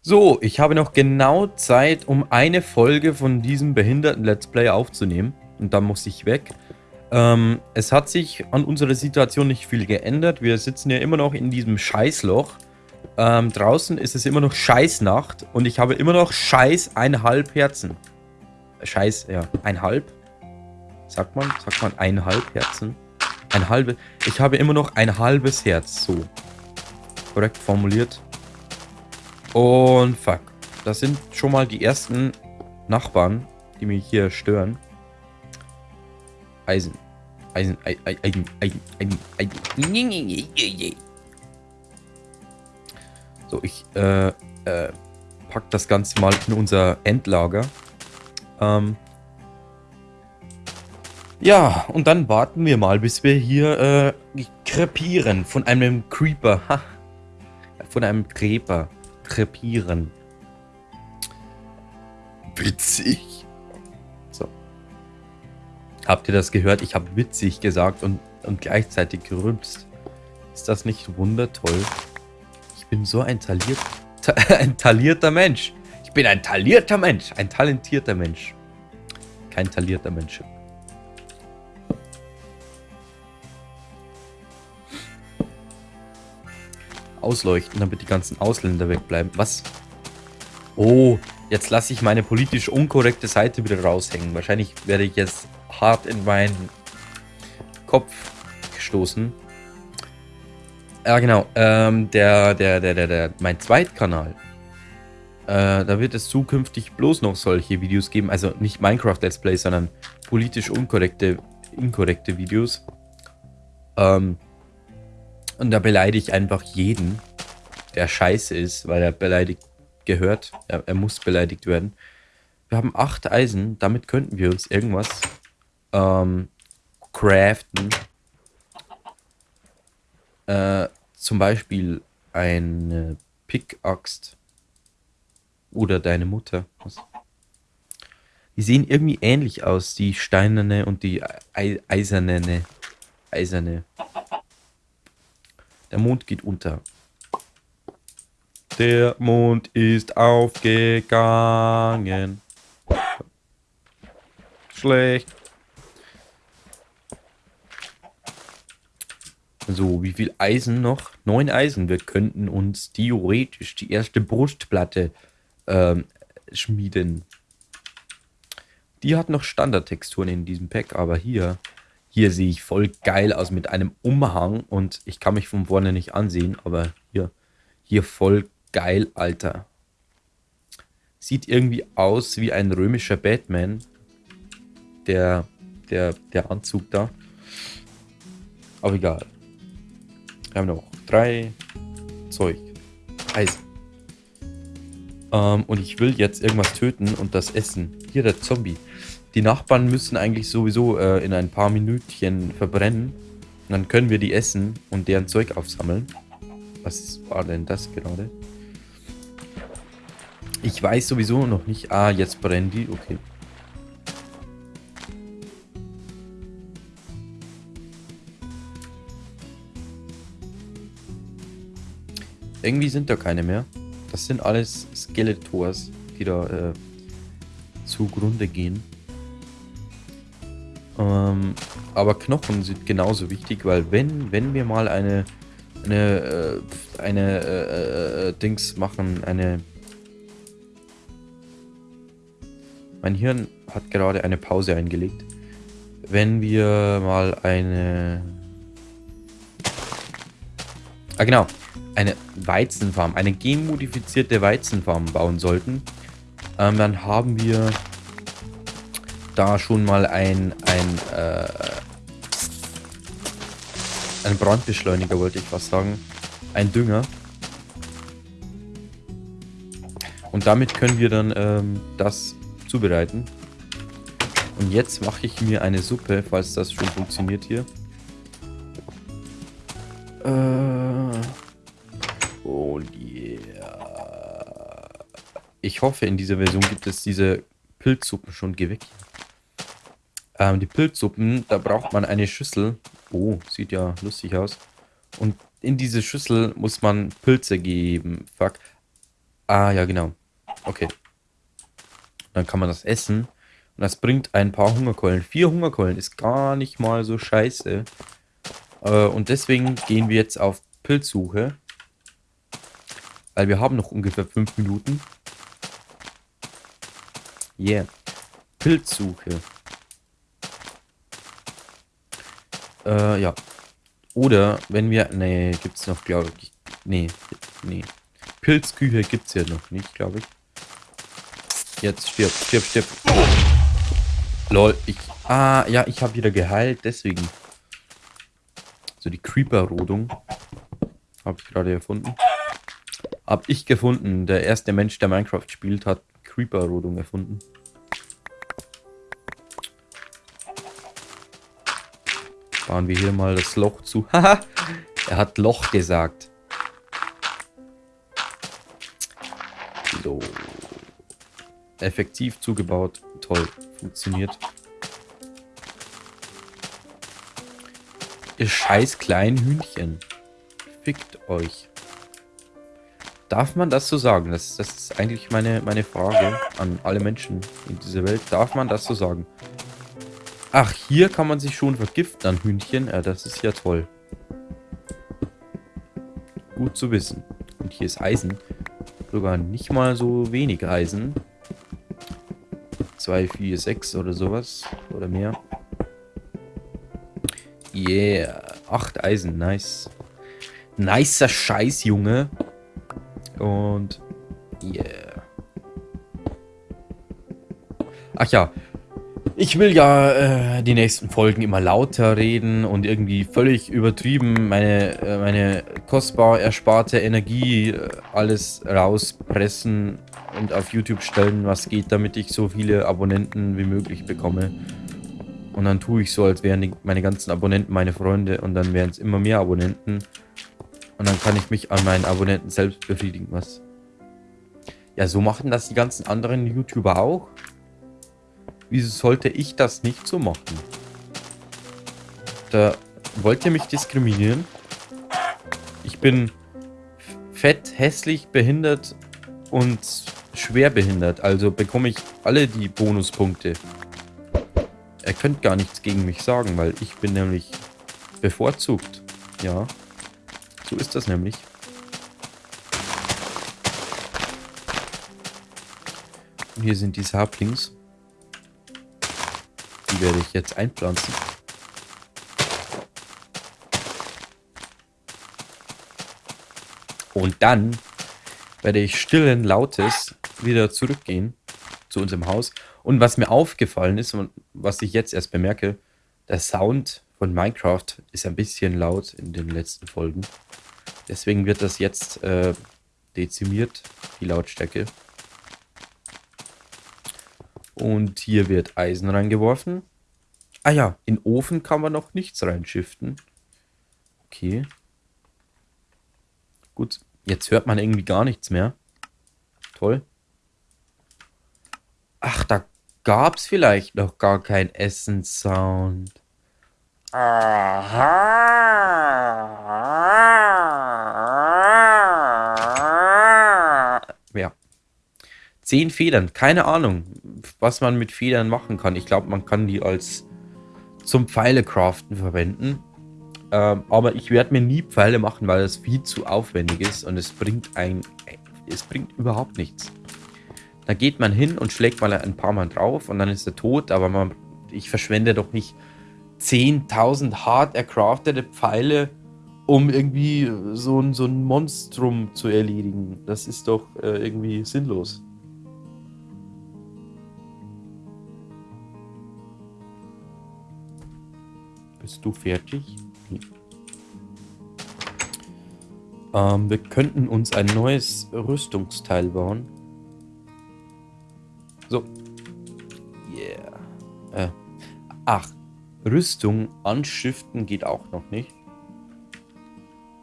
So, ich habe noch genau Zeit, um eine Folge von diesem behinderten Let's Play aufzunehmen. Und dann muss ich weg. Ähm, es hat sich an unserer Situation nicht viel geändert. Wir sitzen ja immer noch in diesem Scheißloch. Ähm, draußen ist es immer noch Scheißnacht. Und ich habe immer noch Scheiß einhalb Herzen. Scheiß, ja, einhalb. Sagt man, sagt man einhalb Herzen. Ein halbes. Ich habe immer noch ein halbes Herz. So. Korrekt formuliert. Und fuck. Das sind schon mal die ersten Nachbarn, die mich hier stören. Eisen. Eisen, Eisen, Eisen, Eisen, Eisen. So, ich äh, äh, pack das Ganze mal in unser Endlager. Ähm, ja, und dann warten wir mal, bis wir hier äh, krepieren von einem Creeper. Ha. Von einem Creeper krepieren. Witzig. So. Habt ihr das gehört? Ich habe witzig gesagt und, und gleichzeitig gerülpst. Ist das nicht wundertoll? Ich bin so ein, taliert, ta ein talierter Mensch. Ich bin ein talierter Mensch. Ein talentierter Mensch. Kein talierter Mensch. Ausleuchten, damit die ganzen Ausländer wegbleiben. Was? Oh, jetzt lasse ich meine politisch unkorrekte Seite wieder raushängen. Wahrscheinlich werde ich jetzt hart in meinen Kopf gestoßen. Ja, genau. Ähm, der, der, der, der, der, mein Zweitkanal. Äh, da wird es zukünftig bloß noch solche Videos geben. Also nicht Minecraft Let's Play, sondern politisch unkorrekte, inkorrekte Videos. Ähm, und da beleidige ich einfach jeden, der scheiße ist, weil er beleidigt gehört. Er, er muss beleidigt werden. Wir haben acht Eisen. Damit könnten wir uns irgendwas ähm, craften. Äh, zum Beispiel eine Pickaxe. Oder deine Mutter. Die sehen irgendwie ähnlich aus, die steinerne und die eiserne. Eiserne. Der Mond geht unter. Der Mond ist aufgegangen. Schlecht. So, wie viel Eisen noch? Neun Eisen. Wir könnten uns theoretisch die erste Brustplatte ähm, schmieden. Die hat noch Standardtexturen in diesem Pack, aber hier hier sehe ich voll geil aus mit einem Umhang und ich kann mich von vorne nicht ansehen, aber hier, hier voll geil, Alter. Sieht irgendwie aus wie ein römischer Batman. Der, der, der Anzug da. Aber egal. Wir haben noch drei Zeug. Eisen. Ähm, und ich will jetzt irgendwas töten und das essen. Hier der Zombie. Die Nachbarn müssen eigentlich sowieso äh, in ein paar Minütchen verbrennen. Und dann können wir die essen und deren Zeug aufsammeln. Was war denn das gerade? Ich weiß sowieso noch nicht. Ah, jetzt brennen die. Okay. Irgendwie sind da keine mehr. Das sind alles Skeletors, die da äh, zugrunde gehen. Ähm, aber Knochen sind genauso wichtig, weil wenn, wenn wir mal eine, eine, äh, eine äh, äh, Dings machen, eine... Mein Hirn hat gerade eine Pause eingelegt. Wenn wir mal eine... Ah genau, eine Weizenfarm, eine genmodifizierte Weizenfarm bauen sollten, ähm, dann haben wir da schon mal ein, ein, äh, ein Brandbeschleuniger, wollte ich was sagen. Ein Dünger. Und damit können wir dann ähm, das zubereiten. Und jetzt mache ich mir eine Suppe, falls das schon funktioniert hier. Äh, oh yeah. Ich hoffe, in dieser Version gibt es diese Pilzsuppen schon geweckt. Ähm, die Pilzsuppen, da braucht man eine Schüssel. Oh, sieht ja lustig aus. Und in diese Schüssel muss man Pilze geben. Fuck. Ah, ja, genau. Okay. Dann kann man das essen. Und das bringt ein paar Hungerkeulen. Vier Hungerkeulen ist gar nicht mal so scheiße. Äh, und deswegen gehen wir jetzt auf Pilzsuche. Weil wir haben noch ungefähr fünf Minuten. Yeah. Pilzsuche. Äh, ja. Oder wenn wir... Nee, gibt's noch, glaube ich. Nee, nee. Pilzküche gibt's ja noch nicht, glaube ich. Jetzt stirb, stirb, stirb. Lol, ich... Ah, ja, ich habe wieder geheilt, deswegen. So die Creeper-Rodung. Habe ich gerade erfunden. Hab ich gefunden. Der erste Mensch, der Minecraft spielt, hat Creeper-Rodung erfunden. Bauen wir hier mal das Loch zu. Haha, er hat Loch gesagt. So. Effektiv zugebaut. Toll. Funktioniert. Ihr scheiß kleinen Hühnchen. Fickt euch. Darf man das so sagen? Das, das ist eigentlich meine, meine Frage an alle Menschen in dieser Welt. Darf man das so sagen? Ach, hier kann man sich schon vergiften an Hühnchen. Ja, das ist ja toll. Gut zu wissen. Und hier ist Eisen. Sogar nicht mal so wenig Eisen. 2, 4, 6 oder sowas. Oder mehr. Yeah. 8 Eisen. Nice. Nicer Scheiß, Junge. Und yeah. Ach ja. Ich will ja äh, die nächsten Folgen immer lauter reden und irgendwie völlig übertrieben meine, äh, meine kostbar ersparte Energie äh, alles rauspressen und auf YouTube stellen, was geht, damit ich so viele Abonnenten wie möglich bekomme. Und dann tue ich so, als wären die, meine ganzen Abonnenten meine Freunde und dann wären es immer mehr Abonnenten. Und dann kann ich mich an meinen Abonnenten selbst befriedigen, was? Ja, so machen das die ganzen anderen YouTuber auch. Wieso sollte ich das nicht so machen? Da wollt ihr mich diskriminieren? Ich bin fett, hässlich, behindert und schwer behindert. Also bekomme ich alle die Bonuspunkte. Er könnt gar nichts gegen mich sagen, weil ich bin nämlich bevorzugt. Ja. So ist das nämlich. Und hier sind die Saplings. Werde ich jetzt einpflanzen. Und dann werde ich stillen Lautes wieder zurückgehen zu unserem Haus. Und was mir aufgefallen ist und was ich jetzt erst bemerke, der Sound von Minecraft ist ein bisschen laut in den letzten Folgen. Deswegen wird das jetzt äh, dezimiert, die Lautstärke. Und hier wird Eisen reingeworfen. Ah ja, in Ofen kann man noch nichts reinschiften. Okay. Gut, jetzt hört man irgendwie gar nichts mehr. Toll. Ach, da gab es vielleicht noch gar keinen Essenssound. Ja. Zehn Federn. Keine Ahnung, was man mit Federn machen kann. Ich glaube, man kann die als zum Pfeile craften verwenden. Ähm, aber ich werde mir nie Pfeile machen, weil das viel zu aufwendig ist und es bringt ein, es bringt überhaupt nichts. Da geht man hin und schlägt mal ein paar Mal drauf und dann ist er tot, aber man, ich verschwende doch nicht 10.000 hart ercraftete Pfeile, um irgendwie so ein, so ein Monstrum zu erledigen. Das ist doch äh, irgendwie sinnlos. Bist du fertig? Nee. Ähm, wir könnten uns ein neues Rüstungsteil bauen. So. Yeah. Äh. Ach, Rüstung anschiften geht auch noch nicht.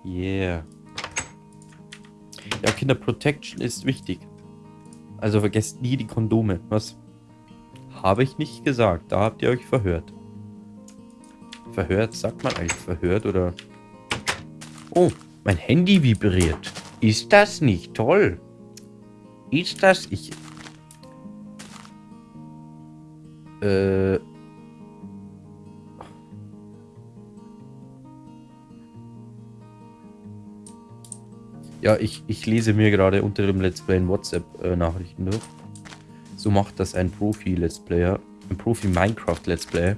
Yeah. Ja, Kinder, Protection ist wichtig. Also vergesst nie die Kondome. Was? Habe ich nicht gesagt. Da habt ihr euch verhört. Verhört? Sagt man eigentlich verhört oder... Oh, mein Handy vibriert. Ist das nicht toll? ist das? Ich... Äh... Ja, ich, ich lese mir gerade unter dem Let's Play in WhatsApp-Nachrichten äh, durch. So macht das ein Profi-Let's Player. Ein Profi-Minecraft-Let's Player.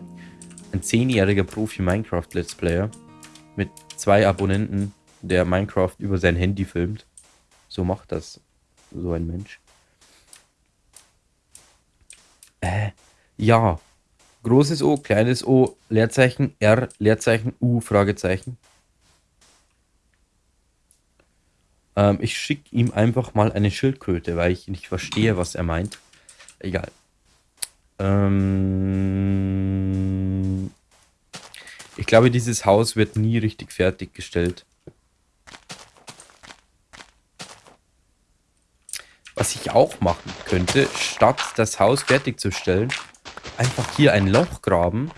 Ein zehnjähriger Profi-Minecraft-Let's Player. Mit zwei Abonnenten, der Minecraft über sein Handy filmt. So macht das so ein Mensch. Äh, ja. Großes O, kleines O, Leerzeichen, R, Leerzeichen, U, Fragezeichen. Ähm, ich schicke ihm einfach mal eine Schildkröte, weil ich nicht verstehe, was er meint. Egal. Ähm, ich glaube, dieses Haus wird nie richtig fertiggestellt. Was ich auch machen könnte, statt das Haus fertigzustellen, einfach hier ein Loch graben.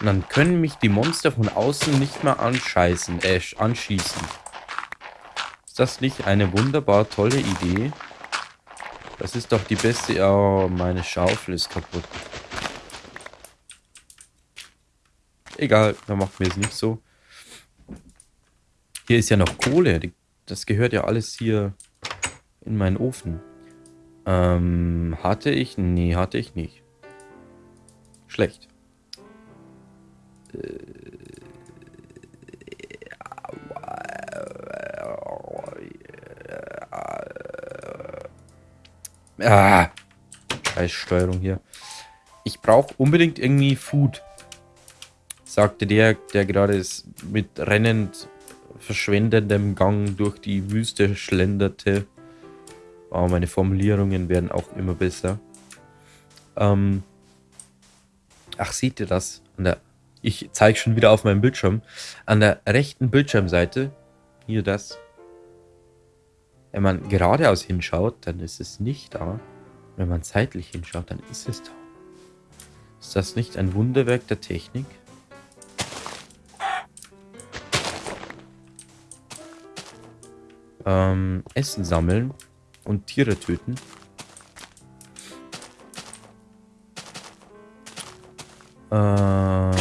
Und dann können mich die Monster von außen nicht mehr anscheißen, äh, anschießen. Ist das nicht eine wunderbar tolle Idee? Das ist doch die beste... Oh, meine Schaufel ist kaputt. Egal, dann machen wir es nicht so. Hier ist ja noch Kohle. Das gehört ja alles hier in meinen Ofen. Ähm, hatte ich? Nee, hatte ich nicht. Schlecht. Äh, Ah, scheiß Steuerung hier. Ich brauche unbedingt irgendwie Food. Sagte der, der gerade mit rennend verschwendendem Gang durch die Wüste schlenderte. Oh, meine Formulierungen werden auch immer besser. Ähm Ach, seht ihr das? Der, ich zeige schon wieder auf meinem Bildschirm. An der rechten Bildschirmseite, hier das, wenn man geradeaus hinschaut, dann ist es nicht da. Wenn man zeitlich hinschaut, dann ist es da. Ist das nicht ein Wunderwerk der Technik? Ähm, Essen sammeln und Tiere töten. Äh...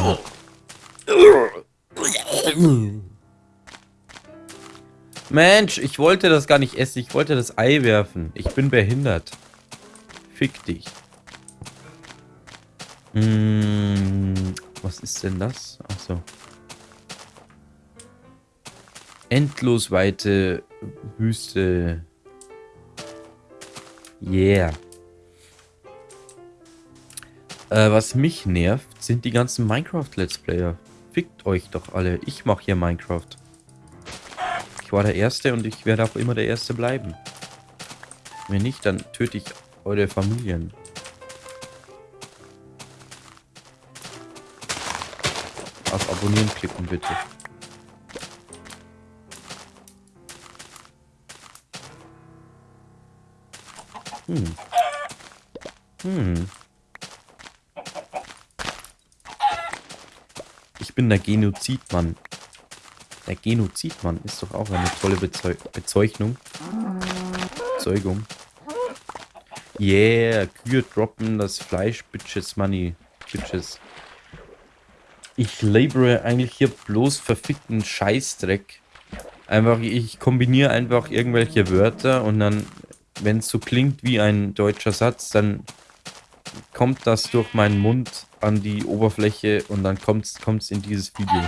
Mensch, ich wollte das gar nicht essen. Ich wollte das Ei werfen. Ich bin behindert. Fick dich. Hm, was ist denn das? Achso. Endlos weite Wüste. Yeah. Äh, was mich nervt, sind die ganzen Minecraft-Let's Player. Fickt euch doch alle. Ich mache hier Minecraft. Ich war der Erste und ich werde auch immer der Erste bleiben. Wenn nicht, dann töte ich eure Familien. Auf Abonnieren klicken, bitte. Hm. Hm. Ich bin der Genozidmann. Der Genozidmann ist doch auch eine tolle Bezeu Bezeichnung. Bezeugung. Yeah, Kühe droppen das Fleisch, Bitches Money. Bitches. Ich labere eigentlich hier bloß verfickten Scheißdreck. Einfach, ich kombiniere einfach irgendwelche Wörter und dann, wenn es so klingt wie ein deutscher Satz, dann kommt das durch meinen Mund an die Oberfläche und dann kommt es in dieses Video.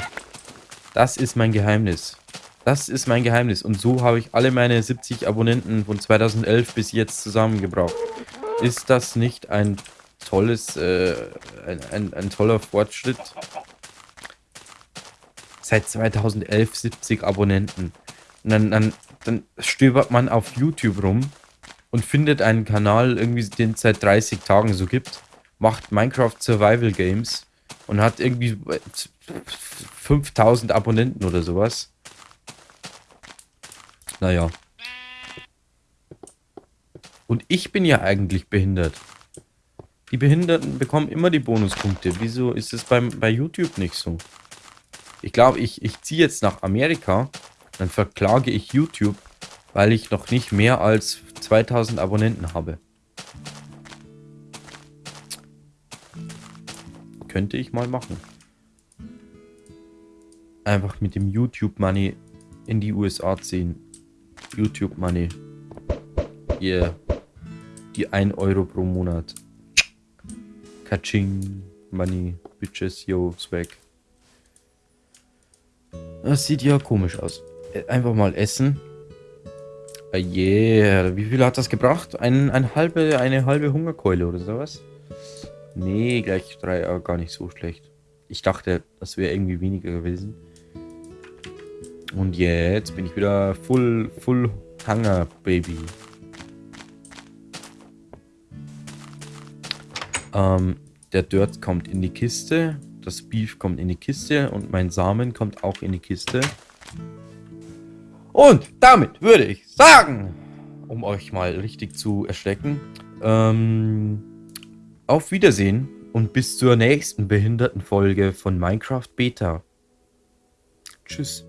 Das ist mein Geheimnis. Das ist mein Geheimnis. Und so habe ich alle meine 70 Abonnenten von 2011 bis jetzt zusammengebracht. Ist das nicht ein tolles, äh, ein, ein, ein toller Fortschritt? Seit 2011 70 Abonnenten. Und dann, dann, dann stöbert man auf YouTube rum und findet einen Kanal, irgendwie den es seit 30 Tagen so gibt, macht Minecraft Survival Games und hat irgendwie 5000 Abonnenten oder sowas. Naja. Und ich bin ja eigentlich behindert. Die Behinderten bekommen immer die Bonuspunkte. Wieso ist es beim, bei YouTube nicht so? Ich glaube, ich, ich ziehe jetzt nach Amerika, dann verklage ich YouTube, weil ich noch nicht mehr als 2000 Abonnenten habe. Könnte ich mal machen. Einfach mit dem YouTube Money in die USA ziehen. YouTube Money. Yeah. Die 1 Euro pro Monat. Kaching. Money. Bitches. Yo. Swag. Das sieht ja komisch aus. Äh, einfach mal essen. Uh, yeah. Wie viel hat das gebracht? Ein, ein halbe, eine halbe Hungerkeule oder sowas? Nee, gleich drei, aber gar nicht so schlecht. Ich dachte, das wäre irgendwie weniger gewesen. Und jetzt bin ich wieder full, full Hunger, Baby. Ähm, der Dirt kommt in die Kiste, das Beef kommt in die Kiste und mein Samen kommt auch in die Kiste. Und damit würde ich sagen, um euch mal richtig zu erschrecken, ähm, auf Wiedersehen und bis zur nächsten behinderten Folge von Minecraft Beta. Tschüss.